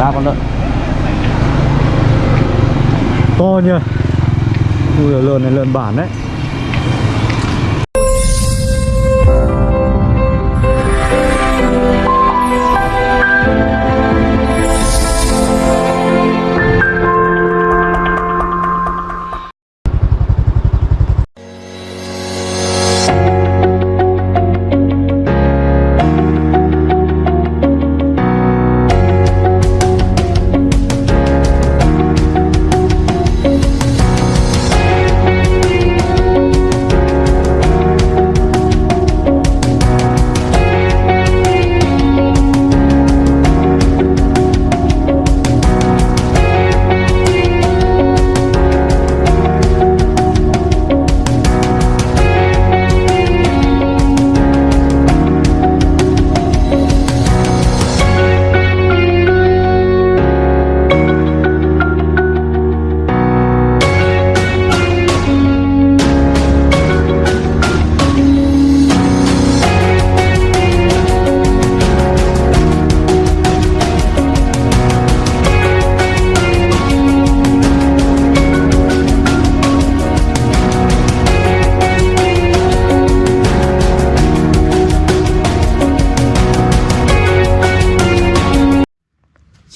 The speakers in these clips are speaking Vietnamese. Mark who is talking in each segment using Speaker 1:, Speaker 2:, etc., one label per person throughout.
Speaker 1: ba con lợn. To nhờ. Ui lợn này lợn bản đấy.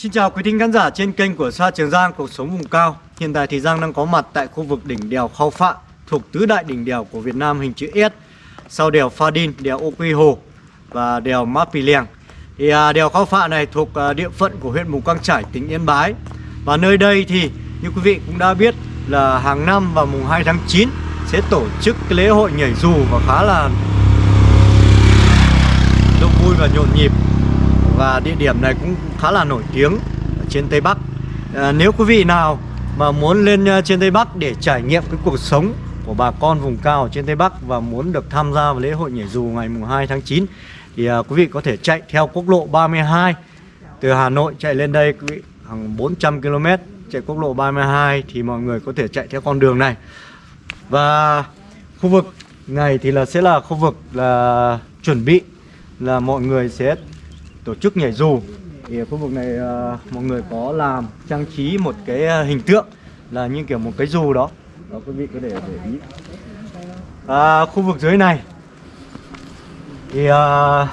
Speaker 1: Xin chào quý thính khán giả trên kênh của Sa Trường Giang Cuộc sống vùng cao. Hiện tại thì Giang đang có mặt tại khu vực đỉnh đèo Khao Phạ Thuộc tứ đại đỉnh đèo của Việt Nam hình chữ S Sau đèo Pha Đin, đèo Ô Quy Hồ và đèo Mã Pì Lèng. Thì à, đèo Khao Phạ này thuộc à, địa phận của huyện Mù Căng Trải, tỉnh Yên Bái. Và nơi đây thì như quý vị cũng đã biết là hàng năm vào mùng 2 tháng 9 Sẽ tổ chức cái lễ hội nhảy dù và khá là đông vui và nhộn nhịp và địa điểm này cũng khá là nổi tiếng trên Tây Bắc. À, Nếu quý vị nào mà muốn lên à, trên Tây Bắc để trải nghiệm cái cuộc sống của bà con vùng cao ở trên Tây Bắc Và muốn được tham gia vào lễ hội nhảy dù ngày mùng 2 tháng 9 Thì à, quý vị có thể chạy theo quốc lộ 32 Từ Hà Nội chạy lên đây quý vị hàng 400 km Chạy quốc lộ 32 thì mọi người có thể chạy theo con đường này. Và khu vực này thì là sẽ là khu vực là chuẩn bị là mọi người sẽ tổ chức nhảy dù. Thì ở khu vực này uh, mọi người có làm trang trí một cái ờ, hình tượng là như kiểu một cái dù đó. Đó quý vị có thể để ý. À, khu vực dưới này thì uh,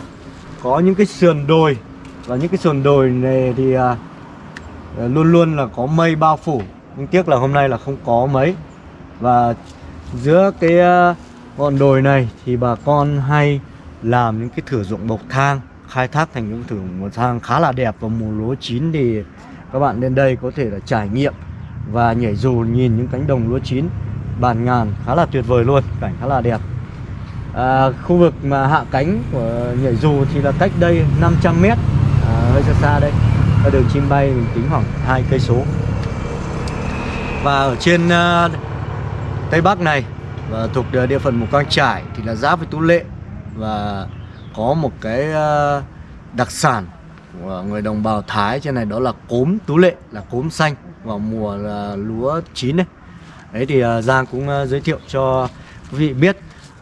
Speaker 1: có những cái sườn đồi. Và những cái sườn đồi này thì uh, luôn luôn là có mây bao phủ. Nhưng tiếc là hôm nay là không có mấy. Và giữa cái uh, ngọn đồi này thì bà con hay làm những cái thử dụng bậc thang khai thác thành những thử một thang khá là đẹp vào mùa lúa chín thì các bạn lên đây có thể là trải nghiệm và nhảy dù nhìn những cánh đồng lúa chín bàn ngàn khá là tuyệt vời luôn cảnh khá là đẹp. À, khu vực mà hạ cánh của nhảy dù thì là cách đây 500 mét. À, hơi xa xa đây. Ở đường chim bay mình tính khoảng hai cây số. Và ở trên uh, tây bắc này và thuộc địa phận mù căng trải thì là giáp với tú lệ và có một cái ờ, đặc sản của người đồng bào Thái trên này đó là cốm tú lệ là cốm xanh vào mùa là lúa chín đấy. Đấy thì ờ, Giang cũng giới thiệu cho quý vị biết.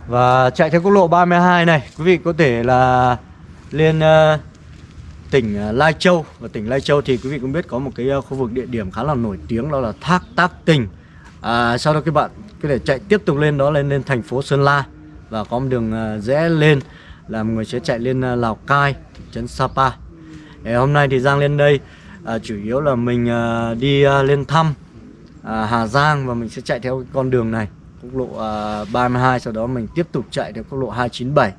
Speaker 1: Và chạy theo quốc lộ 32 này quý vị có thể là lên tỉnh Lai Châu. Và tỉnh Lai Châu thì quý vị cũng biết có một cái khu vực địa điểm khá là nổi tiếng đó là thác Tác Tình. À, sau đó các bạn có thể chạy tiếp tục lên đó lên lên thành phố Sơn La. Và có một đường rẽ lên là mọi người sẽ chạy lên à, Lào Cai, thị trấn Sapa. Ngày hôm nay thì Giang lên đây à, chủ yếu là mình à, đi à, lên thăm à, Hà Giang và mình sẽ chạy theo con đường này, quốc lộ à, 32 sau đó mình tiếp tục chạy theo quốc lộ 297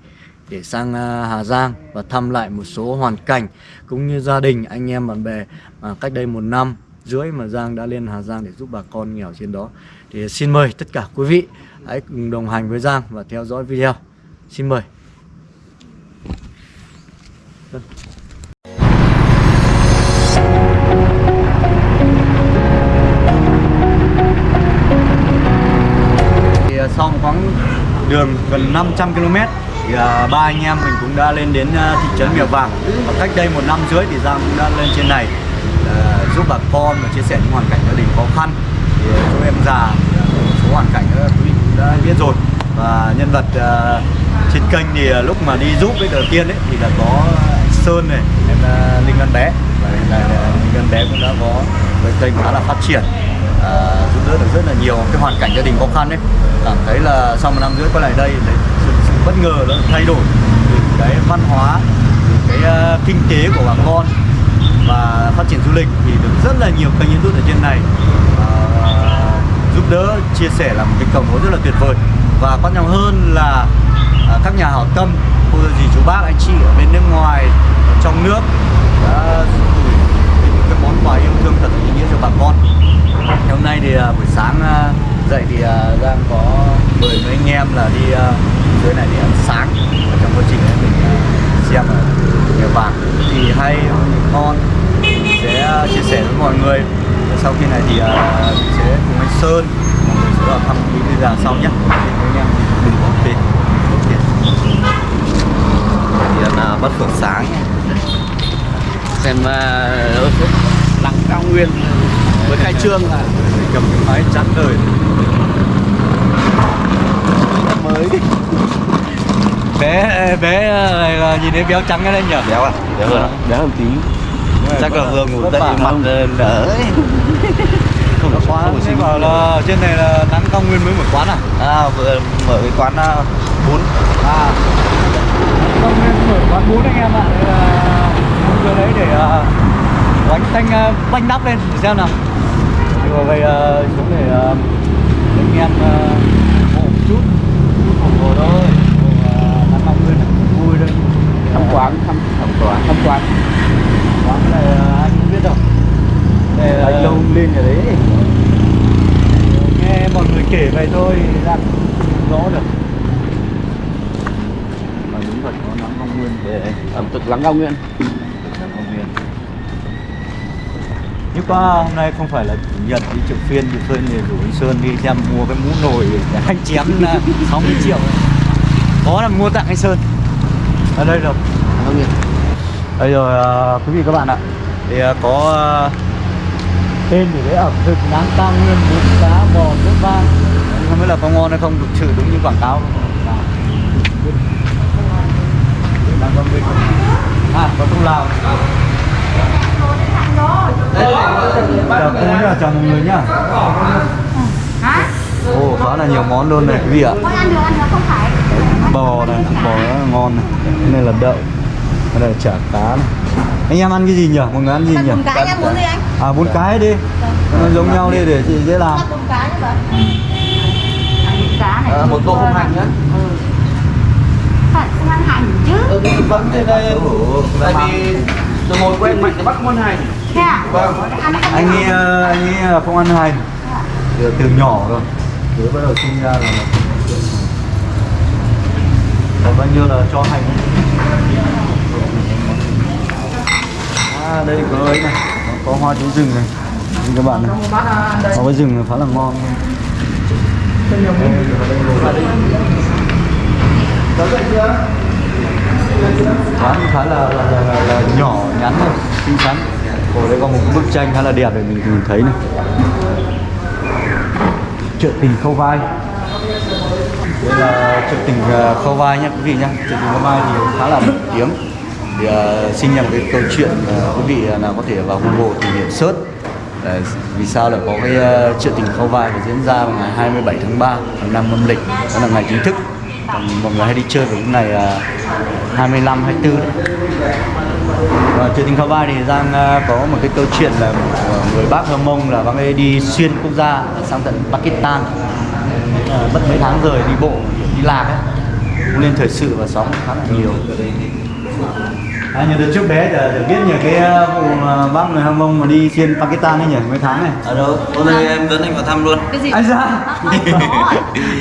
Speaker 1: để sang à, Hà Giang và thăm lại một số hoàn cảnh cũng như gia đình anh em bạn bè mà cách đây một năm rưỡi mà Giang đã lên Hà Giang để giúp bà con nghèo trên đó. Thì xin mời tất cả quý vị hãy cùng đồng hành với Giang và theo dõi video. Xin mời. Vâng. Thì à, sau một quãng đường gần 500 km thì à, ba anh em mình cũng đã lên đến à, thị trấn Mèo Vàng và cách đây một năm rưỡi thì Giang cũng đã lên trên này giúp bà con và chia sẻ những hoàn cảnh gia đình khó khăn thì chú em già một số hoàn cảnh quý vị cũng đã biết rồi và nhân vật uh, trên kênh thì lúc mà đi giúp với đầu tiên ấy thì là có Sơn này em là Linh Văn Bé. Và hiện tại à, linh em bé cũng đã có cái kênh khá là phát triển à, giúp đỡ được rất là nhiều cái hoàn cảnh gia đình khó khăn ấy. Cảm thấy là sau một năm rưỡi quay lại đây đấy, sự, sự bất ngờ nó thay đổi từ cái văn hóa từ cái uh, kinh tế của bà con và phát triển du lịch thì được rất là nhiều kênh youtube ở trên này uh, giúp đỡ chia sẻ là một cái cầu nối rất là tuyệt vời. Và quan trọng hơn là uh, các nhà hảo tâm cô dì chú bác anh chị ở bên nước ngoài trong nước. Đã gửi những cái món quà yêu thương thật ý nghĩa cho bà con. Hôm nay thì à, buổi sáng à, dậy thì à, đang Giang có mời mấy anh em là đi dưới này để ăn sáng. Và trong quá trình này mình xem ở nhà vàng thì hay, ngon. Sẽ chia sẻ với mọi người. Và sau khi này thì mình sẽ cùng anh Sơn, mọi người sẽ vào thăm những bây giờ sau nhé. Anh em đừng bỏ tiền
Speaker 2: thì là bắt phượng sáng xem uh, lăng cao nguyên mới khai trương là
Speaker 1: cầm cái máy chắn đời.
Speaker 2: Mới.
Speaker 1: Bé bé này là nhìn thấy béo trắng cái đấy nhỉ?
Speaker 2: Béo à? Béo hơn. Béo hơn tí. Chắc là vừa ngủ dậy mặt đỡ ấy.
Speaker 1: không có thế
Speaker 2: có
Speaker 1: bảo là trên này là nắng cao nguyên mới một quán à?
Speaker 2: À vừa mở cái quán bún
Speaker 1: à. Cao nguyên mở quán bún anh em ạ Đây giờ đấy để uh, bánh tanh uh, bánh đắp lên để xem nào. Mà vậy uh, xuống để uh, anh em uh, một chút. Ủng hộ thôi uh, nắng cao nguyên vui thôi
Speaker 2: thăm quán thăm thăm quán. thăm quán.
Speaker 1: Quán này uh, anh không biết đâu. Đây là
Speaker 2: anh lâu lên rồi đấy.
Speaker 1: nghe mọi người kể vậy thôi ra rõ được.
Speaker 2: Mà đúng thật có nắng cao nguyên để ẩm thực lắng cao nguyên
Speaker 1: Công viên. Nhưng qua hôm nay không phải là chủ nhật đi chợ phiên thì Sơn thì rủ anh Sơn đi xem mua cái mũ nồi để anh chém là 60 triệu. Có là mua tặng anh Sơn. Ở đây rồi.
Speaker 2: Nguyên
Speaker 1: Đây rồi à, quý vị các bạn ạ. Thì à, có à, tên thì đấy ẩm thực nắng cao nguyên bún cá bò nước vang. Không biết là có ngon hay không thực sự đúng như quảng cáo không? À. Có tu lào Chào cô nhá, chào mọi người nhá.
Speaker 3: Hả?
Speaker 1: Ồ, khá là nhiều món luôn này quý vị ạ.
Speaker 3: Con ăn được, ăn được không phải.
Speaker 1: Bò này, bò rất là ngon này. Cái này là đậu Cái này là chả cá này. Anh em ăn cái gì nhỉ? Mọi người ăn gì
Speaker 3: Ăn
Speaker 1: nhỉ?
Speaker 3: bún cái nhá, muốn gì anh?
Speaker 1: À, bún cái đi. Nó giống nhau đi để chị dễ làm.
Speaker 3: Cá
Speaker 2: à, một tô không hành nhá.
Speaker 3: Ừ. Phải, không ăn hành chứ.
Speaker 2: Ừ cái thế đây. Tại vì từ hồi quen mạnh thì bắt không ăn hành.
Speaker 3: Thế à?
Speaker 2: Vâng.
Speaker 3: Không
Speaker 1: Anh ờ, anh nghĩ là không ăn hành. Từ, từ nhỏ rồi. Từ bắt đầu sinh ra là Còn bao nhiêu là cho hành À, đây có ấy này. Có, hoa chú rừng này. Nhìn các bạn này. Hoa với rừng khá là ngon quán khá là, là, là, là, là nhỏ nhắn thôi xinh xắn. Ở đây có một bức tranh khá là đẹp để mình nhìn thấy này. Chợ tình khâu vai. Đây là chợ tình à, khâu vai nhé quý vị nhé chợ tình khâu vai thì khá là nổi tiếng. Thì uh, xin nhận cái câu chuyện uh, quý vị à, nào có thể vào google tìm hiểu search. Đấy, vì sao lại có cái uh, chuyện tình khâu vai và diễn ra vào ngày 27 tháng 3 năm âm lịch đó là ngày chính thức mọi người hay đi chơi vào lúc này là 25 24 đấy. Và chợ tình khao vai thì Giang à, có một cái câu chuyện là của à, người bác Hơ Mông là bác ấy đi xuyên quốc gia sang tận Pakistan. À, mất mấy tháng rồi đi bộ, đi lạc ấy. Cũng lên thời sự và sóng khá là nhiều. À, nhiều đợt trước bé giờ được biết nhiều cái uh, vụ mà bác người Hâm Mông mà đi xuyên Pakistan ấy nhỉ mấy tháng này.
Speaker 2: Ở đâu? Hôm nay em dẫn anh vào thăm luôn.
Speaker 3: Cái gì?
Speaker 1: Anh ra
Speaker 3: có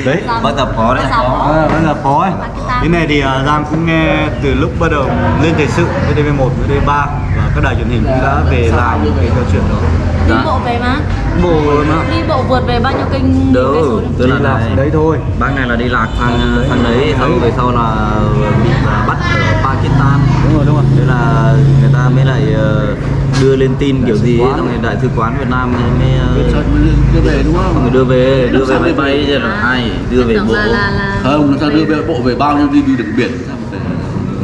Speaker 1: Đấy,
Speaker 2: bác tập phó đấy.
Speaker 3: Bác tập phó.
Speaker 1: À, là phó ấy. Cái này thì Giang cũng nghe từ lúc bắt đầu lên thời sự VTV1, VTV3 và các đài truyền hình cũng đã về làm cái câu chuyện đó.
Speaker 3: Đi bộ về mà.
Speaker 1: Bộ mà.
Speaker 3: Đi bộ vượt về bao nhiêu số đấy?
Speaker 2: tức là này,
Speaker 1: đấy thôi.
Speaker 2: bác này là đi lạc sang sang đấy. xong về sau là bị à, bắt ở Pakistan.
Speaker 1: Đúng rồi, đúng rồi.
Speaker 2: thế là người ta mới lại ờ, đưa lên tin kiểu gì ấy, xong rồi đại sứ quán Việt Nam mới ờ,
Speaker 4: đưa về đúng không?
Speaker 2: người đưa về đưa về máy bay là ai đưa về bộ.
Speaker 4: Không, nó sao đưa về bộ về bao nhiêu đi đi đường biển? sao về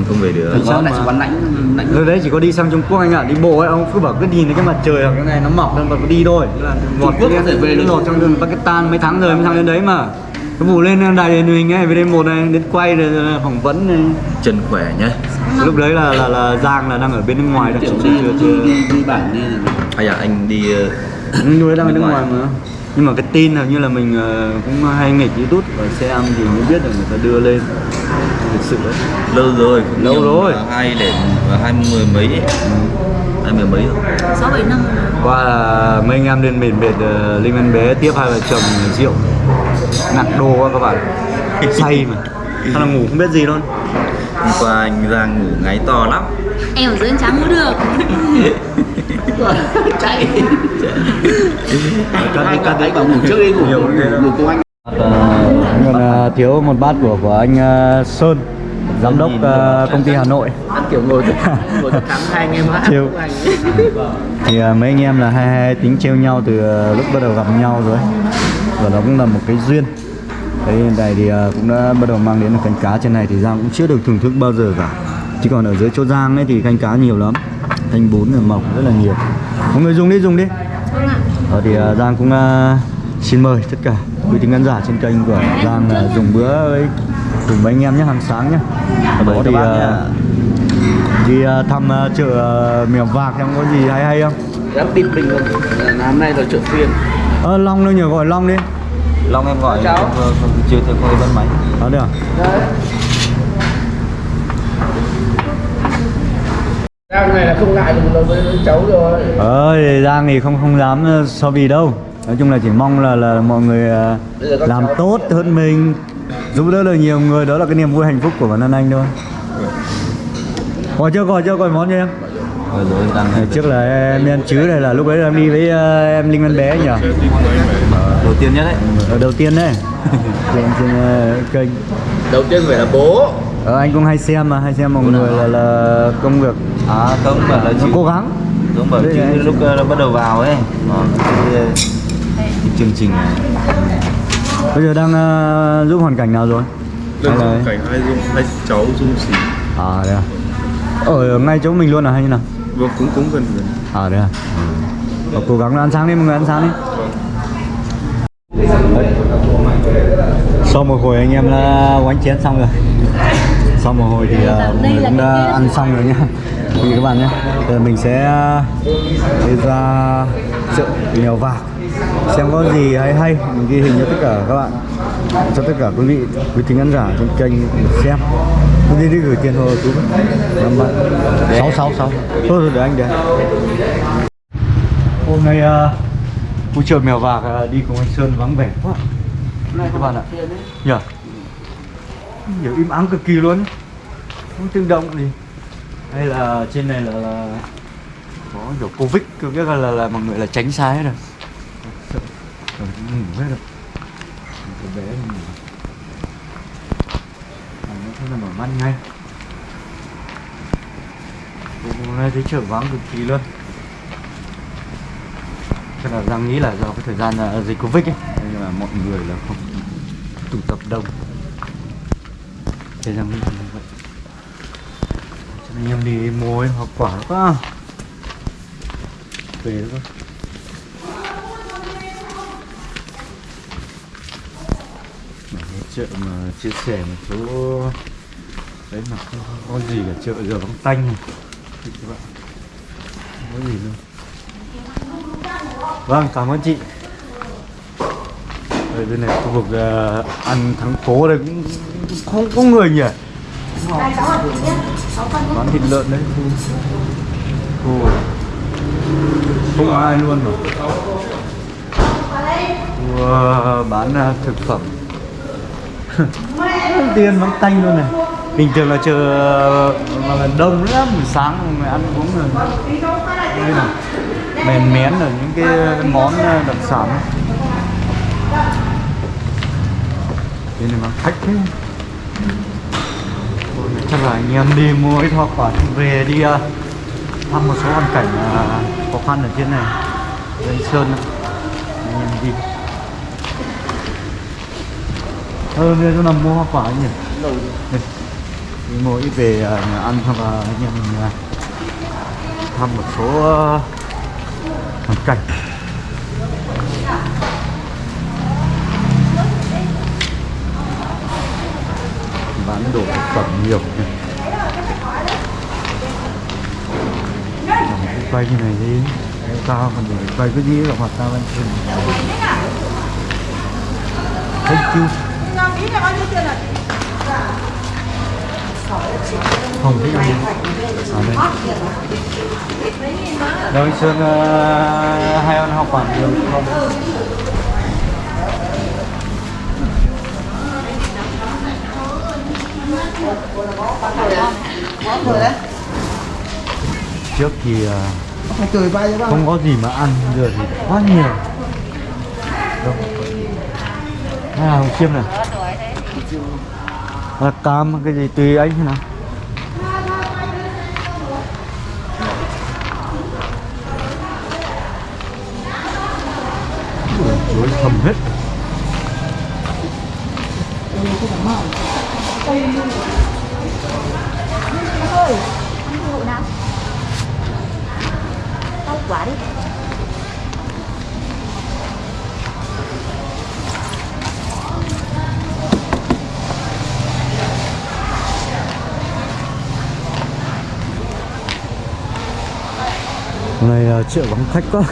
Speaker 4: không về được
Speaker 1: Thật
Speaker 2: Nó
Speaker 1: sao
Speaker 2: lại quán lãnh lãnh
Speaker 1: Lúc đấy chỉ có đi sang Trung Quốc anh ạ, đi bộ ấy, ông cứ bảo cứ nhìn thấy cái mặt trời hoặc cái này nó mọc lên và cứ đi thôi. Là
Speaker 2: Trung Quốc có thể về được.
Speaker 1: lột trong đường Pakistan mấy tháng rồi mới sang đến đấy mà. Cái vụ lên đài truyền hình ấy, VD1 này, đến quay rồi phỏng vấn này.
Speaker 4: chân khỏe nhá
Speaker 1: Lúc đấy là là là Giang là đang ở bên nước ngoài rồi,
Speaker 2: kiểu
Speaker 1: chưa
Speaker 2: đi
Speaker 1: chưa
Speaker 2: đi,
Speaker 1: chưa.
Speaker 2: đi, đi bản đi
Speaker 4: hay là anh đi ờ,
Speaker 1: đấy đang ở nước ngoài
Speaker 4: ngoài.
Speaker 1: mà. Nhưng mà cái tin hầu như là mình ờ, cũng hay nghịch YouTube và xem thì mới biết được người ta đưa lên. Thực sự đấy.
Speaker 4: lâu rồi cũng
Speaker 1: Lâu
Speaker 4: nhiều,
Speaker 1: rồi.
Speaker 4: hai để hai mươi mấy ấy. hai mươi mấy rồi
Speaker 3: sáu bảy năm
Speaker 1: qua là mấy anh em lên biển biệt uh, linh văn bé tiếp hai vợ chồng rượu. Nặng đô quá các bạn. Say mà. Sao là ngủ không biết gì luôn?
Speaker 4: Hôm qua anh Giang ngủ ngáy to lắm.
Speaker 3: Em ở dưới anh trắng ngủ được.
Speaker 2: Chạy.
Speaker 1: Cắt đi cắt đi.
Speaker 2: bảo ngủ trước đi ngủ ngủ cùng anh
Speaker 1: còn ờ, thiếu một bát của của anh ờ, Sơn giám đốc ờ, công ty Hà Nội.
Speaker 2: Ăn kiểu ngồi thức ngồi thức thắng hai anh em hát anh.
Speaker 1: Thì mấy anh em là hay hay tính trêu nhau từ lúc bắt đầu gặp nhau rồi. Và nó cũng là một cái duyên. Đấy, hiện tại thì cũng đã bắt đầu mang đến được canh cá trên này thì Giang cũng chưa được thưởng thức bao giờ cả. Chứ còn ở dưới chỗ Giang ấy thì canh cá nhiều lắm. Canh bún là mọc rất là nhiều. Mọi người dùng đi, dùng đi.
Speaker 3: Vâng ạ.
Speaker 1: Ờ, thì Giang cũng xin mời tất cả quý thính khán giả trên kênh của Giang là dùng bữa với cùng với anh em nhé, hàng sáng nhé. Thì ờ,
Speaker 4: nha.
Speaker 1: đi ờ, thăm ờ, chợ ờ, Mèo Vạc em có gì hay hay không?
Speaker 2: bịt mình rồi Là hôm nay là chợ phiên.
Speaker 1: Ờ, Long đâu nhỉ, gọi Long đi.
Speaker 4: Long em gọi
Speaker 2: Cháu.
Speaker 4: vừa chưa thấy có cái bắt máy.
Speaker 1: Đó được?
Speaker 2: Giang này là không ngại cùng với, với cháu rồi.
Speaker 1: Ờ, thì Giang thì không không dám ờ, so bì đâu Nói chung là chỉ mong là là mọi người ờ,
Speaker 2: các
Speaker 1: làm tốt hơn mình Giúp đỡ được nhiều người, đó là cái niềm vui hạnh phúc của bản thân anh thôi. Gọi chưa, gọi chưa, gọi món cho em? Ngày trước là em ăn chứ này là lúc ấy là em đi với ờ, em Linh Văn Bé nhỉ?
Speaker 4: đầu tiên nhất đấy.
Speaker 1: Ở đầu tiên đấy. Trên, trên ờ, kênh.
Speaker 2: Đầu tiên phải là bố.
Speaker 1: Ờ, Anh cũng hay xem mà, hay xem mọi người là, là công việc.
Speaker 4: À không bảo là chị
Speaker 1: cố gắng.
Speaker 4: Bảo
Speaker 1: Đây
Speaker 4: chứ lúc ờ, nó bắt đầu vào ấy. Ờ, cái chương trình này.
Speaker 1: Bây giờ đang ờ, giúp hoàn cảnh nào rồi? Hay là...
Speaker 5: cảnh hai dung hai cháu dung xí
Speaker 1: À đấy à? Ở ngay chỗ mình luôn à hay như nào?
Speaker 5: vâng cũng cũng gần gần.
Speaker 1: À đấy à? Ừ. Cố gắng ăn sáng đi mọi người ăn sáng đi. Đấy. Sau một hồi anh em đã quánh chén xong rồi. Sau một hồi thì uh, mọi người cũng đã ăn xong rồi nhá. Quý vị các bạn nhé Giờ mình sẽ uh, đi ra chợ mèo vạc Xem có gì hay hay Mình ghi hình cho tất cả các bạn Cho tất cả quý vị, quý thính khán giả trên kênh xem. Đi đi gửi tiền thôi chú. Năm bạn Sáu sáu sáu. Thôi rồi để anh để Hôm nay uh, Khu chợ mèo vạc uh, đi cùng anh Sơn vắng vẻ quá. Các bạn ạ. Nhờ. Nhiều im ắng cực kỳ luôn. Không tiếng động gì. Hay là trên này là, là Có kiểu Covid Cứ biết là, là, là mọi người là tránh xa hết rồi còn ngủ hết rồi Cái bé nó ngủ Nó không là mở mắt ngay Hôm nay thấy chợ vắng cực kỳ luôn Chắc là Giang nghĩ là do cái thời gian dịch Covid ấy Nên là mọi người là không tụ tập đông Thế Giang nghĩ là như vậy Cho nên em đi mua ấy, hoa quả quá. Về đó chợ mà chia sẻ một số Đấy mà không, có gì cả chợ giờ vắng tanh này các bạn Không có gì luôn Vâng, cảm ơn chị. Ở bên này khu vực ờ, ăn thắng phố đây cũng không có người nhỉ. Bán thịt lợn đấy khu khu không ai luôn mà. Khu ờ, bán ờ, thực phẩm. Tiền vắng tanh luôn này. Bình thường là chờ mà là đông lắm, sáng mà ăn uống rồi. Đây này mềm mén ở những cái món ờ, đặc sản. Bên này mà khách thế. Chắc là anh em đi mua ít hoa quả về đi ờ, thăm một số hoàn cảnh ờ, khó khăn ở trên này. Lên Sơn anh em đi. Ờ, bây giờ nào mua hoa quả nhỉ? Đi. Mua ít về ờ, nhà ăn hoặc là em mình ờ, thăm một số ờ, hoàn cảnh. Bán đồ thực phẩm nhiều cái quay như này đi. Sao còn để quay cái gì là hoạt tao lên trên thank you không thích ăn à, đây. Đâu anh Sơn ờ, uh, hay ăn học quả nhiều không? Trước thì uh, không có gì mà ăn, giờ thì quá nhiều. Đâu? Hay là hồng chiêm này? Là cam cái gì tùy anh thế nào? chuối thầm hết.
Speaker 3: Tao quả đi.
Speaker 1: Này triệu chợ vắng khách quá.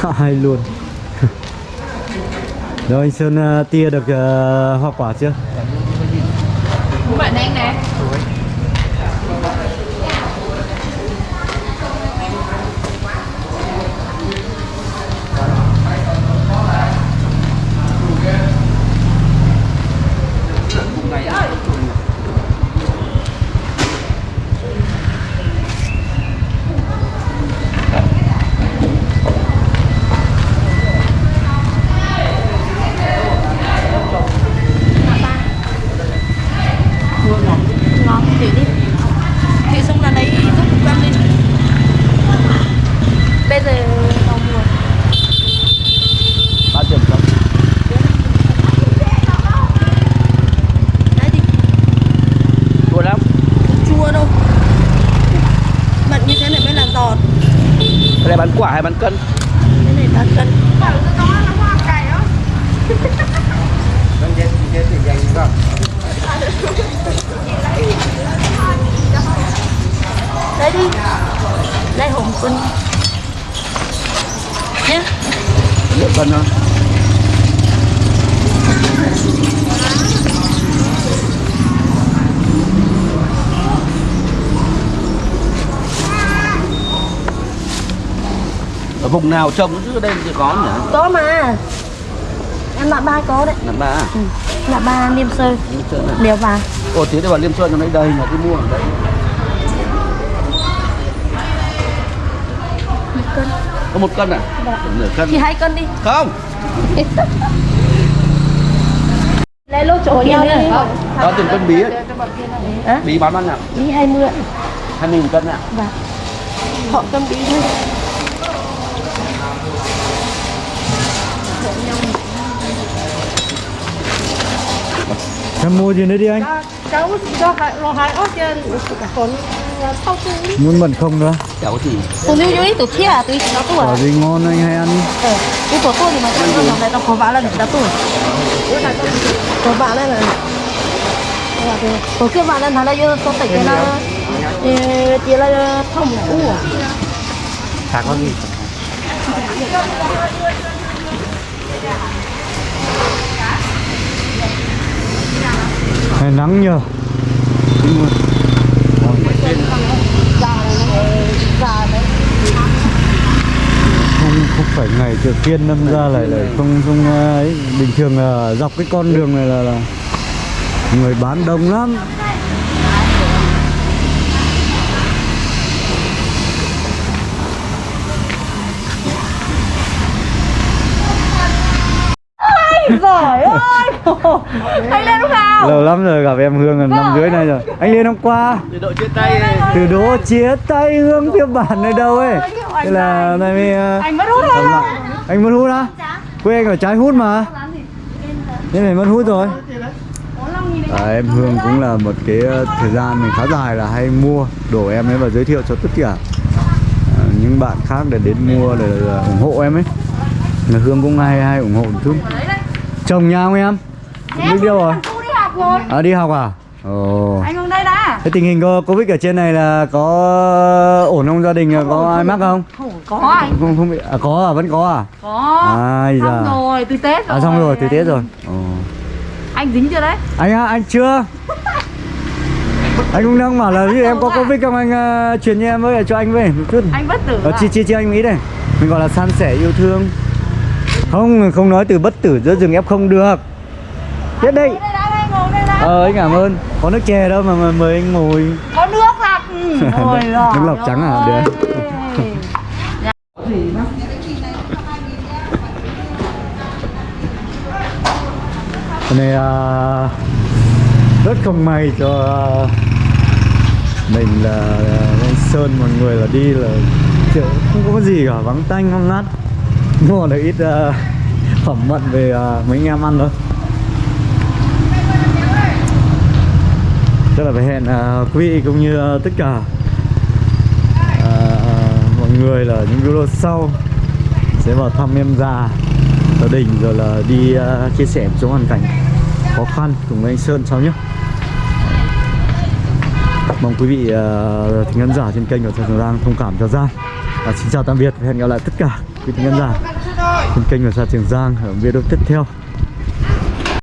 Speaker 1: Không ai luôn. Rồi anh Sơn à, tia được uh, hoa quả chưa?
Speaker 3: Bạn này
Speaker 2: bán cân
Speaker 3: cái này là cân đấy đi đây hồng quân nhé
Speaker 2: liệu cân thôi ở vùng nào trồng chứ ở đây thì có nhỉ?
Speaker 3: Có mà. Em là ba có đấy.
Speaker 2: Là ba
Speaker 3: ừ. là ba niêm sơ
Speaker 2: Liêm Sơn này.
Speaker 3: đều vàng.
Speaker 2: Ồ tí đây vào Liêm Sơn trong đây đây mà đi mua ở đây
Speaker 3: một cân.
Speaker 2: Có một cân à? Nửa cân.
Speaker 3: Thì hai cân đi.
Speaker 2: Không.
Speaker 3: Lấy lô chỗ nhau đi.
Speaker 2: đó tiền cân bí ấy. Bí bán bao nhiêu?
Speaker 3: Đi hai mươi
Speaker 2: hai nghìn cân ạ.
Speaker 3: Và họ cân bí thôi
Speaker 1: em mua gì nữa đi anh?
Speaker 6: Cháu cho hai lo hai ớt trên còn sau tu
Speaker 1: muốn mận không nữa?
Speaker 2: Cháu thì
Speaker 3: nó vô đi tụi kia à tụi nó à?
Speaker 1: Quả gì ngon anh hay ăn đi.
Speaker 3: Ờ của tôi thì mà trong trong này tao có vả lần đã tụi có vả lần rồi có kia vả lần thằng này vô tôi tẩy cái nó chỉ là thông cũ à
Speaker 1: chả có gì hay nắng nhờ. Không không phải ngày chợ phiên đâm ra lại lại không không à, ấy. Bình thường là dọc cái con đường này là, là người bán đông lắm.
Speaker 6: Giỏi ơi! Anh lên lúc nào?
Speaker 1: Lâu lắm rồi gặp em Hương là năm dưới này rồi. Anh lên hôm qua.
Speaker 2: Từ đội chia tay này
Speaker 1: từ đỗ chia tay Hương phiên bản ở đâu ấy? Thế là hôm nay mới ờ,
Speaker 6: anh mất hút thôi
Speaker 1: anh mất hút á? Quê anh ở trái hút mà. Thế này mất hút rồi. À, em Hương cũng là một cái ờ, thời gian mình khá dài là hay mua đồ em ấy và giới thiệu cho tất cả à, những bạn khác để đến mua để ủng hộ em ấy. Là Hương cũng hay hay ủng hộ một chút chồng nhà không em đi đâu rồi
Speaker 6: đi học rồi
Speaker 1: à, đi học à ồ
Speaker 6: Anh ngồi đây đã
Speaker 1: Thế tình hình có Covid ở trên này là có ổn không gia đình có ai mắc không?
Speaker 6: Không có anh
Speaker 1: Không không bị à, có à vẫn có à?
Speaker 6: Có
Speaker 1: Ai
Speaker 6: Xong
Speaker 1: da.
Speaker 6: rồi từ Tết rồi
Speaker 1: À xong rồi từ Tết rồi. Ồ.
Speaker 6: Anh dính chưa đấy
Speaker 1: Anh anh chưa. anh cũng đang bảo là ví dụ em có Covid không anh uh, truyền cho em với cho anh với một chút.
Speaker 6: Anh bất tử
Speaker 1: Ờ,
Speaker 6: à?
Speaker 1: chia chia chia anh nghĩ đây. Mình gọi là san sẻ yêu thương. Không, không nói từ bất tử giữa rừng ép không được. Tiếp đi.
Speaker 6: Đây ngồi
Speaker 1: Ờ anh cảm ơn. Có nước chè đâu mà, mời anh ngồi.
Speaker 6: Có nước lọc Ôi giời
Speaker 1: Nước lọc trắng à? Được. Cái này à, rất không may cho à, mình là anh Sơn mọi người là đi là kiểu không có gì cả vắng tanh không ngát mua được ít uh, phẩm mận về uh, mấy anh em ăn thôi. Chắc là phải hẹn uh, quý vị cũng như uh, tất cả uh, mọi người là những video sau sẽ vào thăm em già gia đình rồi là đi uh, chia sẻ một số hoàn cảnh khó khăn cùng với anh Sơn sau nhé. Mong quý vị uh, thính khán giả trên kênh của Trần Giang thông cảm cho Giang. Và xin chào tạm biệt và hẹn gặp lại tất cả quý thính khán giả trên kênh của Sa Trường Giang ở video tiếp theo.